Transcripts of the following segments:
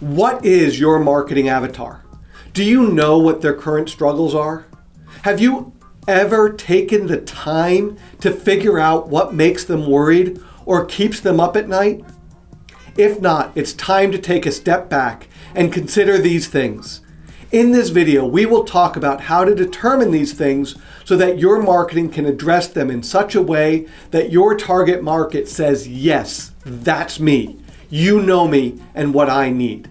What is your marketing avatar? Do you know what their current struggles are? Have you ever taken the time to figure out what makes them worried or keeps them up at night? If not, it's time to take a step back and consider these things. In this video, we will talk about how to determine these things so that your marketing can address them in such a way that your target market says, yes, that's me. You know me and what I need.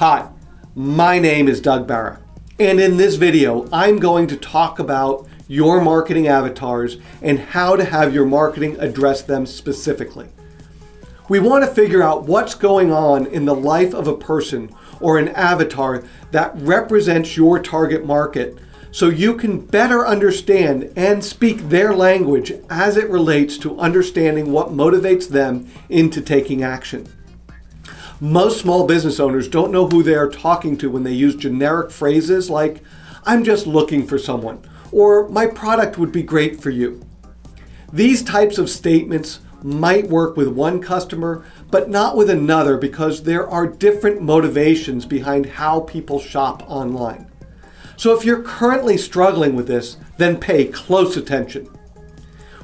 Hi, my name is Doug Barra. And in this video, I'm going to talk about your marketing avatars and how to have your marketing address them specifically. We want to figure out what's going on in the life of a person or an avatar that represents your target market so you can better understand and speak their language as it relates to understanding what motivates them into taking action. Most small business owners don't know who they are talking to when they use generic phrases like, I'm just looking for someone, or my product would be great for you. These types of statements might work with one customer, but not with another because there are different motivations behind how people shop online. So if you're currently struggling with this, then pay close attention.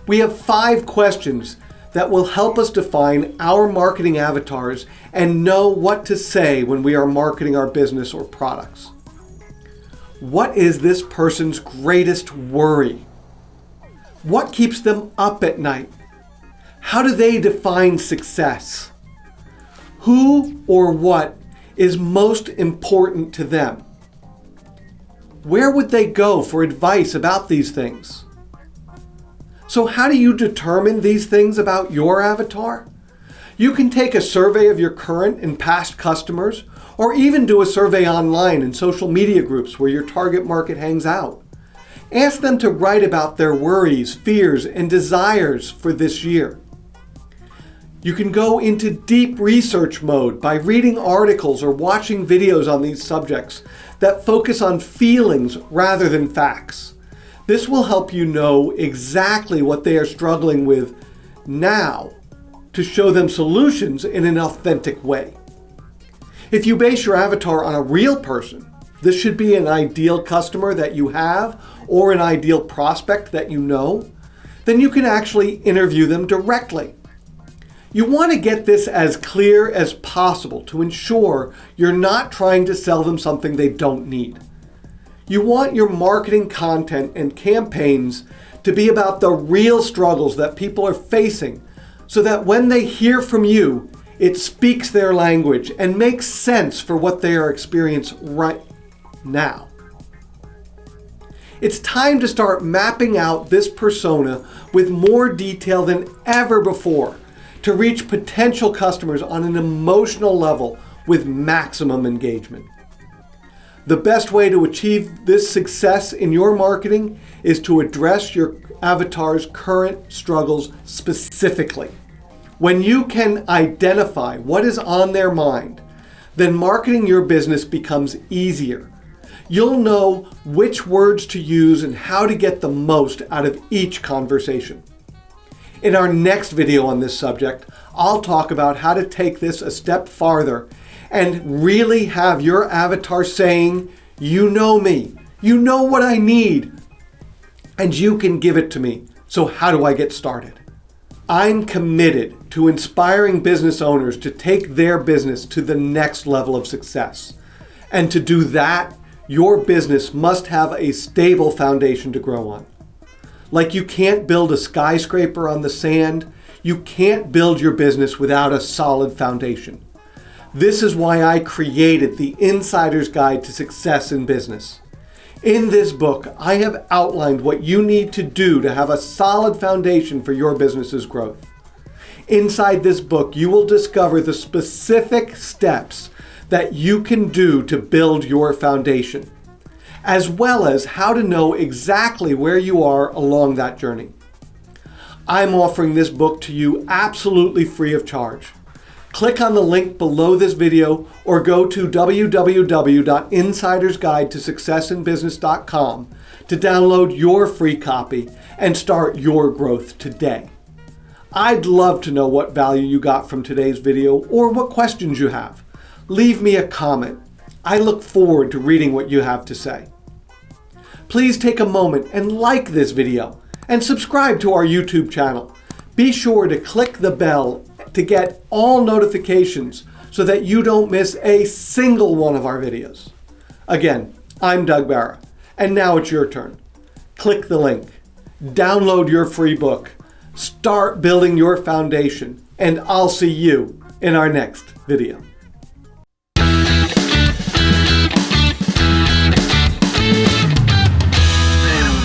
We have five questions that will help us define our marketing avatars and know what to say when we are marketing our business or products. What is this person's greatest worry? What keeps them up at night? How do they define success? Who or what is most important to them? Where would they go for advice about these things? So how do you determine these things about your avatar? You can take a survey of your current and past customers, or even do a survey online in social media groups where your target market hangs out. Ask them to write about their worries, fears, and desires for this year. You can go into deep research mode by reading articles or watching videos on these subjects that focus on feelings rather than facts. This will help you know exactly what they are struggling with now to show them solutions in an authentic way. If you base your avatar on a real person, this should be an ideal customer that you have or an ideal prospect that you know, then you can actually interview them directly. You want to get this as clear as possible to ensure you're not trying to sell them something they don't need. You want your marketing content and campaigns to be about the real struggles that people are facing so that when they hear from you, it speaks their language and makes sense for what they are experiencing right now. It's time to start mapping out this persona with more detail than ever before to reach potential customers on an emotional level with maximum engagement. The best way to achieve this success in your marketing is to address your avatar's current struggles specifically. When you can identify what is on their mind, then marketing your business becomes easier. You'll know which words to use and how to get the most out of each conversation. In our next video on this subject, I'll talk about how to take this a step farther and really have your avatar saying, you know me, you know what I need, and you can give it to me. So how do I get started? I'm committed to inspiring business owners to take their business to the next level of success. And to do that, your business must have a stable foundation to grow on. Like you can't build a skyscraper on the sand, you can't build your business without a solid foundation. This is why I created the Insider's Guide to Success in Business. In this book, I have outlined what you need to do to have a solid foundation for your business's growth. Inside this book, you will discover the specific steps that you can do to build your foundation, as well as how to know exactly where you are along that journey. I'm offering this book to you absolutely free of charge click on the link below this video or go to www.insidersguidetosuccessinbusiness.com to download your free copy and start your growth today. I'd love to know what value you got from today's video or what questions you have. Leave me a comment. I look forward to reading what you have to say. Please take a moment and like this video and subscribe to our YouTube channel. Be sure to click the bell to get all notifications so that you don't miss a single one of our videos. Again, I'm Doug Barra, and now it's your turn. Click the link, download your free book, start building your foundation, and I'll see you in our next video.